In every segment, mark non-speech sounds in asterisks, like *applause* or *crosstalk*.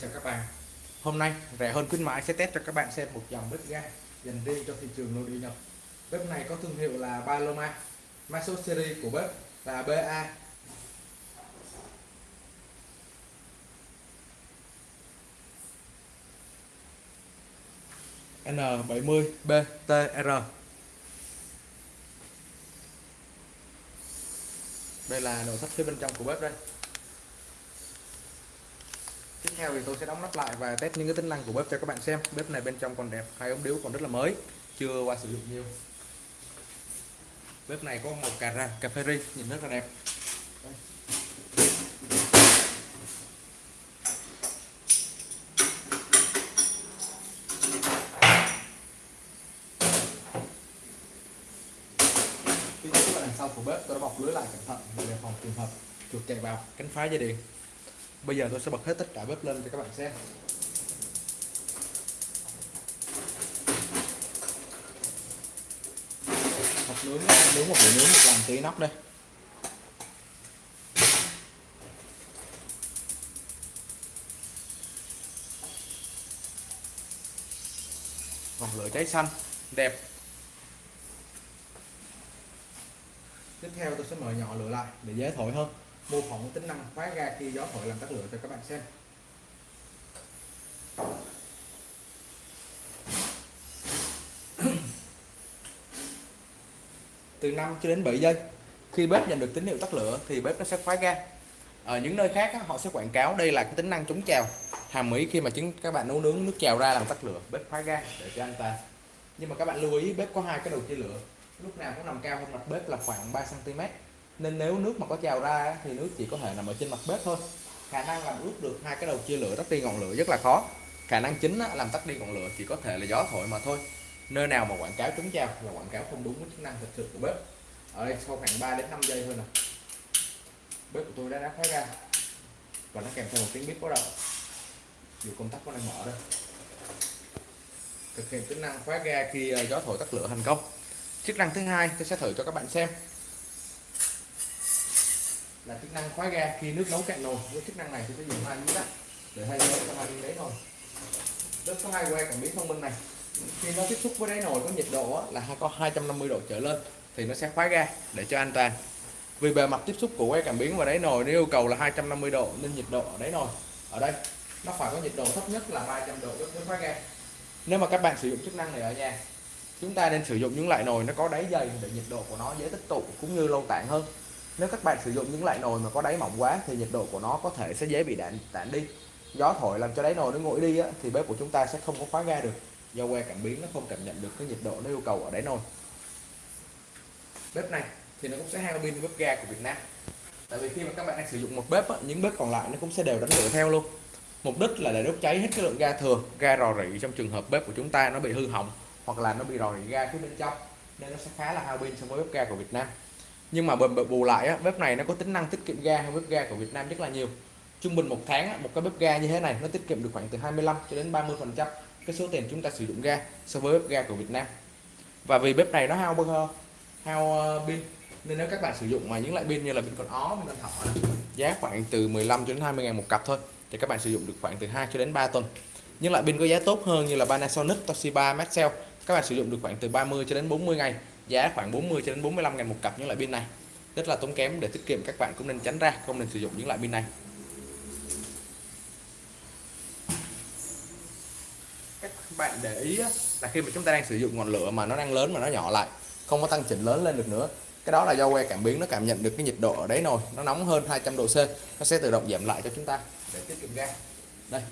chào các bạn. Hôm nay, rẻ hơn khuyến mãi sẽ test cho các bạn xem một dòng bếp ga dành riêng cho thị trường nội địa nhập Bếp này có thương hiệu là Paloma Mã số series của bếp là BA N70BTR Đây là nội thất phía bên trong của bếp đây theo thì tôi sẽ đóng nắp lại và test những cái tính năng của bếp cho các bạn xem. Bếp này bên trong còn đẹp, hai ống điếu còn rất là mới, chưa qua sử dụng nhiều. Bếp này có một cà ra cà phê ri, nhìn rất là đẹp. Phía dưới đằng sau của bếp, tôi đã bọc lưới lại cẩn thận để phòng trường hợp chuột chạy vào, cánh phá dây điện bây giờ tôi sẽ bật hết tất cả bếp lên cho các bạn xem. Hộp nướng nướng, một buổi nướng, một làm tí nóc đây. Ngọn lửa cháy xanh, đẹp. Tiếp theo tôi sẽ mở nhỏ lửa lại để dễ thổi hơn mô phỏng tính năng khóa ga khi gió thổi làm tắt lửa cho các bạn xem. Từ 5 cho đến 7 giây, khi bếp nhận được tín hiệu tắt lửa thì bếp nó sẽ khóa ga. Ở những nơi khác họ sẽ quảng cáo đây là cái tính năng chống trào. Hàm ý khi mà chứng các bạn nấu nướng nước trào ra làm tắt lửa, bếp khóa ga để cho an toàn nhưng mà các bạn lưu ý, bếp có hai cái đầu chia lửa. Lúc nào cũng nằm cao hơn mặt bếp là khoảng 3 cm nên nếu nước mà có trào ra thì nước chỉ có thể nằm ở trên mặt bếp thôi. Khả năng làm ướt được hai cái đầu chia lửa tắt đi ngọn lửa rất là khó. Khả năng chính làm tắt đi ngọn lửa chỉ có thể là gió thổi mà thôi. Nơi nào mà quảng cáo trúng trào là quảng cáo không đúng với chức năng thực sự của bếp. Ở đây, sau khoảng 3 đến 5 giây thôi nè. Bếp của tôi đã đã khóa ra. Và nó kèm theo một tiếng bếp có đầu. Dù công tắc có đang mở đây. Thực hiện tính năng khóa ga khi ờ, gió thổi tắt lửa thành công. Chức năng thứ hai, tôi sẽ thử cho các bạn xem là chức năng khóa ga khi nước nấu cạn nồi. Với chức năng này thì sẽ dùng hai miếng đất để thay thế cho hai miếng đáy nồi rất có hai que cảm biến thông minh này. Khi nó tiếp xúc với đáy nồi có nhiệt độ là có 250 độ trở lên, thì nó sẽ khóa ga để cho an toàn. Vì bề mặt tiếp xúc của que cảm biến và đáy nồi, nó yêu cầu là 250 độ nên nhiệt độ ở đáy nồi, ở đây, nó phải có nhiệt độ thấp nhất là 300 độ mới khóa ga. Nếu mà các bạn sử dụng chức năng này ở nhà, chúng ta nên sử dụng những loại nồi nó có đáy dày để nhiệt độ của nó dễ tích tụ cũng như lâu tản hơn nếu các bạn sử dụng những loại nồi mà có đáy mỏng quá thì nhiệt độ của nó có thể sẽ dễ bị đạn tản đi. Gió thổi làm cho đáy nồi nó nguội đi á, thì bếp của chúng ta sẽ không có khóa ga được. Do que cảm biến nó không cảm nhận được cái nhiệt độ nó yêu cầu ở đáy nồi. Bếp này thì nó cũng sẽ hao pin bếp ga của Việt Nam. Tại vì khi mà các bạn đang sử dụng một bếp á, những bếp còn lại nó cũng sẽ đều đánh lửa theo luôn. Mục đích là để đốt cháy hết cái lượng ga thừa ga rò rỉ trong trường hợp bếp của chúng ta nó bị hư hỏng hoặc là nó bị rò rỉ ga phía bên trong. Nên nó sẽ khá là hao pin so với bếp ga của Việt Nam nhưng mà bù lại á, bếp này nó có tính năng tiết kiệm ga hơn bếp ga của Việt Nam rất là nhiều. Trung bình một tháng á, một cái bếp ga như thế này nó tiết kiệm được khoảng từ 25 cho đến 30 phần trăm cái số tiền chúng ta sử dụng ga so với bếp ga của Việt Nam. Và vì bếp này nó hao bơ hao ờ, pin nên nếu các bạn sử dụng mà những loại pin như là pin còn ó pin thọ giá khoảng từ 15 cho đến 20 ngàn một cặp thôi thì các bạn sử dụng được khoảng từ 2 cho đến 3 tuần. Những loại pin có giá tốt hơn như là Panasonic, Toshiba, Maxell các bạn sử dụng được khoảng từ 30 cho đến 40 ngày giá khoảng 40 cho đến 45 ngàn một cặp những loại pin này. Rất là tốn kém để tiết kiệm, các bạn cũng nên tránh ra, không nên sử dụng những loại pin này. Các bạn để ý là khi mà chúng ta đang sử dụng ngọn lửa mà nó đang lớn mà nó nhỏ lại, không có tăng chỉnh lớn lên được nữa, cái đó là do que cảm biến nó cảm nhận được cái nhiệt độ ở đấy nồi, nó nóng hơn 200 độ C, nó sẽ tự động giảm lại cho chúng ta để tiết kiệm ga. Đây,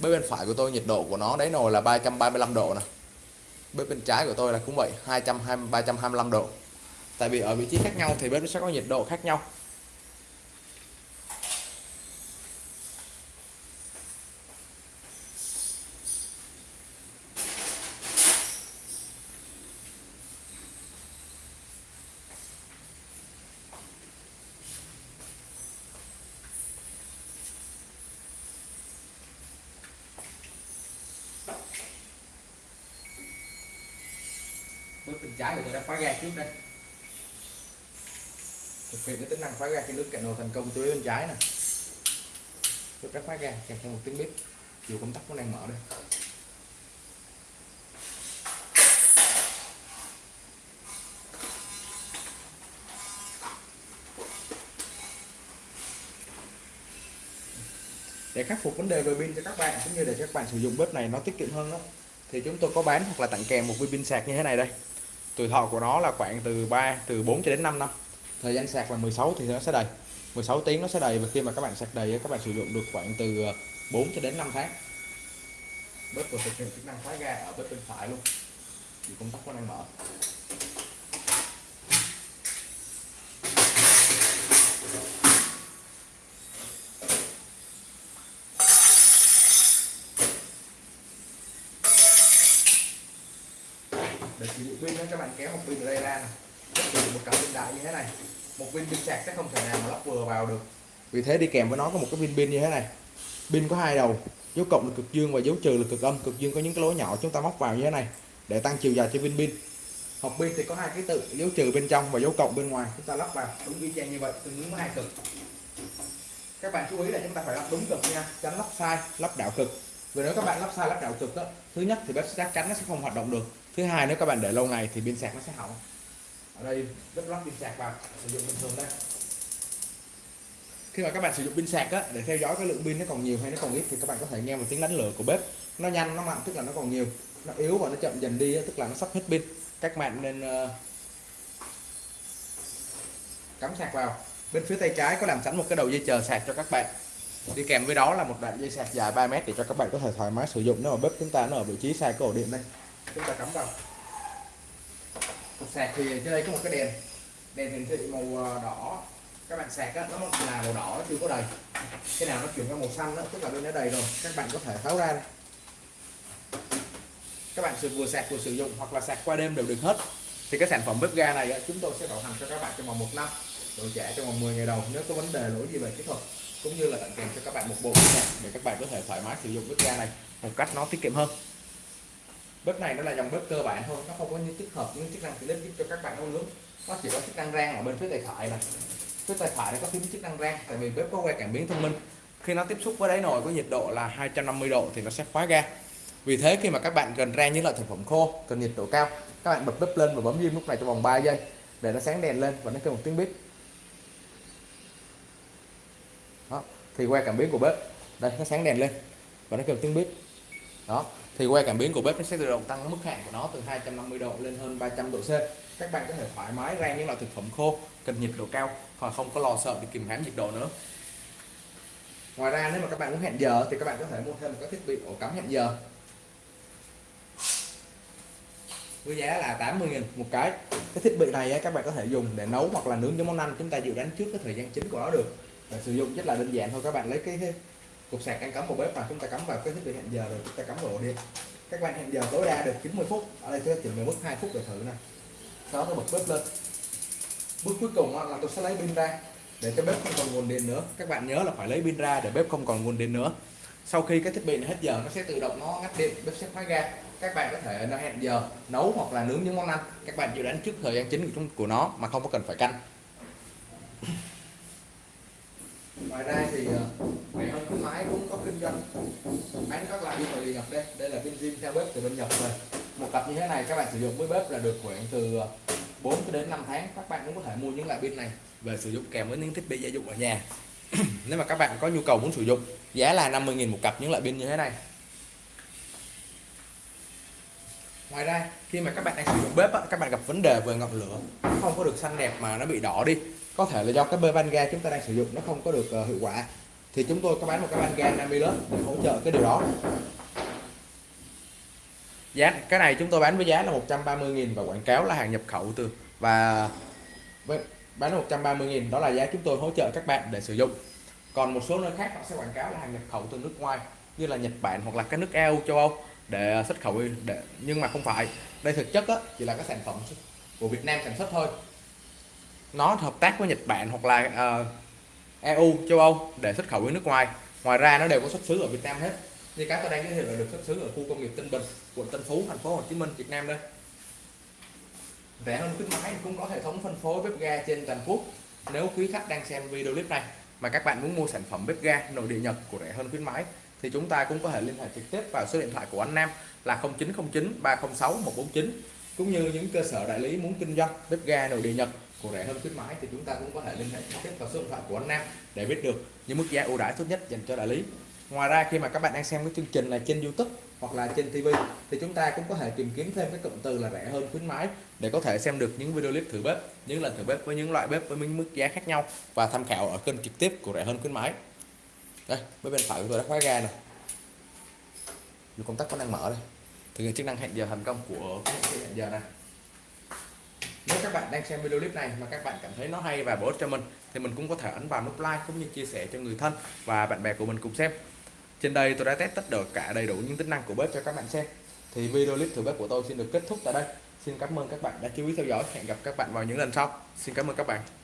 bên phải của tôi nhiệt độ của nó đấy nồi là 335 độ nè bếp bên trái của tôi là cũng vậy 220 325 độ. Tại vì ở vị trí khác nhau thì bếp nó sẽ có nhiệt độ khác nhau. Trái của tôi đã khóa ga trước đây. Thực hiện cái tính năng khóa ga khi nước cạn nồi thành công tôi bên trái nè. Tôi đã khóa ga kèm theo một tiếng bếp. Chiều công tắc cũng đang mở đây. Để khắc phục vấn đề về pin cho các bạn, cũng như để các bạn sử dụng bếp này nó tiết kiệm hơn đó, thì chúng tôi có bán hoặc là tặng kèm một viên pin sạc như thế này đây tuổi thọ của nó là khoảng từ 3 từ 4 cho đến 5 năm. Thời gian sạc là 16 thì nó sẽ đầy. 16 tiếng nó sẽ đầy và khi mà các bạn sạc đầy các bạn sử dụng được khoảng từ ờ, 4 cho đến 5 tháng. Bếp vừa thực hiện chức năng khóa ga ở bếp bên phải luôn. Thì công tắc nó đang mở. Để sử dụng pin các bạn kéo một pin ở đây ra này một cặp pin đại như thế này, một viên pin sạc sẽ không thể nào mà lắp vừa vào được. Vì thế đi kèm với nó có một cái viên pin như thế này. Pin có hai đầu, dấu cộng là cực dương và dấu trừ là cực âm. Cực dương có những cái lỗ nhỏ chúng ta móc vào như thế này để tăng chiều dài cho viên pin. Hộp pin thì có hai ký tự, dấu trừ bên trong và dấu cộng bên ngoài. Chúng ta lắp vào đúng y chang như vậy, tương ứng với hai cực. Các bạn chú ý là chúng ta phải lắp đúng cực nha, tránh lắp sai, lắp đảo cực. Vì nếu các bạn lắp sai, lắp đảo cực đó, thứ nhất thì bếp chắc chắn nó sẽ không hoạt động được thứ hai nếu các bạn để lâu ngày thì pin sạc nó sẽ hỏng. Ở đây lắp lắp pin sạc vào sử dụng bình thường đây. Khi mà các bạn sử dụng pin sạc á, để theo dõi cái lượng pin nó còn nhiều hay nó còn ít thì các bạn có thể nghe một tiếng đánh lửa của bếp. Nó nhanh nó mạnh tức là nó còn nhiều. Nó yếu và nó chậm dần đi tức là nó sắp hết pin. Các bạn nên uh, cắm sạc vào. Bên phía tay trái có làm sẵn một cái đầu dây chờ sạc cho các bạn. Đi kèm với đó là một đoạn dây sạc dài 3 mét để cho các bạn có thể thoải mái sử dụng nếu mà bếp chúng ta nó ở vị trí sai cái ổ điện đây chúng ta cắm vào. Sạc thì trên đây có một cái đèn. Đèn hiển thị màu ờ, đỏ. Các bạn sạc á, nó là màu đỏ nó chưa có đầy. Cái nào nó chuyển qua màu xanh đó, tức là bên nó đầy rồi. Các bạn có thể tháo ra đây. các bạn vừa sạc vừa sử dụng hoặc là sạc qua đêm đều được hết. Thì cái sản phẩm bếp ga này á, chúng tôi sẽ bảo hành cho các bạn trong vòng một năm. Rồi trả trong vòng 10 ngày đầu nếu có vấn đề lỗi gì về kỹ thuật cũng như là tặng kèm cho các bạn một bộ sạc để các bạn có thể thoải mái sử dụng bếp ga này một cách nó tiết kiệm hơn bếp này nó là dòng bếp cơ bản thôi, nó không có những tích hợp, những chức năng tiện ích giúp cho các bạn nấu nướng. Nó chỉ có chức năng rang ở bên phía tay phải này phía tay phải nó có phím chức năng rang, tại vì bếp có que cảm biến thông minh. Khi nó tiếp xúc với đáy nồi có nhiệt độ là 250 độ thì nó sẽ khóa ga. Vì thế khi mà các bạn cần rang những loại thực phẩm khô, cần nhiệt độ cao, các bạn bật bếp lên và bấm diêm lúc này trong vòng 3 giây để nó sáng đèn lên và nó kêu một tiếng bếp đó, thì que cảm biến của bếp, đây, nó sáng đèn lên và nó kêu một tiếng bếp đó thì que cảm biến của bếp nó sẽ tự động tăng mức hạn của nó từ 250 độ lên hơn 300 độ C. Các bạn có thể thoải mái rang những loại thực phẩm khô, cần nhiệt độ cao và không có lo sợ bị kìm hãm nhiệt độ nữa. Ngoài ra, nếu mà các bạn muốn hẹn giờ thì các bạn có thể mua thêm một cái thiết bị ổ cắm hẹn giờ. Với giá là 80.000 một cái. Cái thiết bị này các bạn có thể dùng để nấu hoặc là nướng những món ăn chúng ta dự đoán trước cái thời gian chính của nó được. Để sử dụng rất là đơn giản thôi, các bạn lấy cái cục sạc đang cắm vào bếp và chúng ta cắm vào cái thiết bị hẹn giờ rồi, chúng ta cắm vào ổ điện các bạn hẹn giờ tối đa được 90 phút, ở đây tôi chỉ mức 2 phút để thử này sau đó tôi bật bếp lên. Bước cuối cùng là tôi sẽ lấy pin ra để cho bếp không còn nguồn điện nữa. Các bạn nhớ là phải lấy pin ra để bếp không còn nguồn điện nữa. Sau khi cái thiết bị này hết giờ, nó sẽ tự động nó ngắt điện, bếp sẽ khóa ga các bạn có thể nó hẹn giờ nấu hoặc là nướng những món ăn. Các bạn dự đoán trước thời gian chính của nó mà không có cần phải canh. Ngoài ra thì ờ, máy cũng có kinh doanh. Bán các loại pin từ nhập đây. Đây là pin zin theo bếp từ bên Nhật rồi. Một cặp như thế này, các bạn sử dụng với bếp là được khoảng từ 4 đến 5 tháng. Các bạn cũng có thể mua những loại pin này về sử dụng kèm với những thiết bị gia dụng ở nhà. *clears throat* Nếu mà các bạn có nhu cầu muốn sử dụng, giá là 50.000 một cặp những loại pin như thế này. Ngoài ra, khi mà các bạn đang sử dụng bếp các bạn gặp vấn đề về ngọn lửa. Không có được xanh đẹp mà nó bị đỏ đi. Có thể là do cái bơ van ga chúng ta đang sử dụng, nó không có được ờ, hiệu quả thì chúng tôi có bán một cái van gan 50 lớp để hỗ trợ cái điều đó. Giá cái này chúng tôi bán với giá là 130.000 và quảng cáo là hàng nhập khẩu từ và với bán 130.000 đó là giá chúng tôi hỗ trợ các bạn để sử dụng. Còn một số nơi khác họ sẽ quảng cáo là hàng nhập khẩu từ nước ngoài như là Nhật Bản hoặc là các nước EU châu Âu để xuất khẩu để nhưng mà không phải. Đây thực chất á, chỉ là các sản phẩm của Việt Nam sản xuất thôi. Nó hợp tác với Nhật Bản hoặc là uh, EU châu Âu để xuất khẩu với nước ngoài. Ngoài ra nó đều có xuất xứ ở Việt Nam hết. Như cái tôi đang giới thiệu là được xuất xứ ở khu công nghiệp Tân Bình, quận Tân Phú, thành phố Hồ Chí Minh, Việt Nam đây. Rẻ hơn khuyến mãi, cũng có hệ thống phân phối bếp ga trên toàn quốc. Nếu quý khách đang xem video clip này mà các bạn muốn mua sản phẩm bếp ga nội địa Nhật của rẻ hơn khuyến mãi, thì chúng ta cũng có thể liên hệ trực tiếp vào số điện thoại của anh Nam là 0909 306 149 cũng như những cơ sở đại lý muốn kinh doanh bếp ga nội địa Nhật của rẻ hơn khuyến mãi thì chúng ta cũng có thể liên hệ trực tiếp vào số điện thoại của anh Nam để biết được những mức giá ưu đãi tốt nhất dành cho đại lý. Ngoài ra, khi mà các bạn đang xem cái chương trình này trên YouTube hoặc là trên TV thì chúng ta cũng có thể tìm kiếm thêm cái cụm từ là rẻ hơn khuyến mãi để có thể xem được những video clip thử bếp, những lần thử bếp với những loại bếp với những mức giá khác nhau và tham khảo ở kênh trực tiếp của rẻ hơn khuyến mãi. Đây bên bên phải của tôi đã khóa ga này dù công tắc có đang mở đây. Thực hiện chức năng hẹn giờ thành công của hẹn giờ này nếu các bạn đang xem video clip này mà các bạn cảm thấy nó hay và bổ ích cho mình, thì mình cũng có thể ấn vào nút like cũng như chia sẻ cho người thân và bạn bè của mình cùng xem. Trên đây tôi đã test tất được cả đầy đủ những tính năng của bếp cho các bạn xem. Thì video clip thử bếp của tôi xin được kết thúc tại đây. Xin cảm ơn các bạn đã chú ý theo dõi. Hẹn gặp các bạn vào những lần sau. Xin cảm ơn các bạn.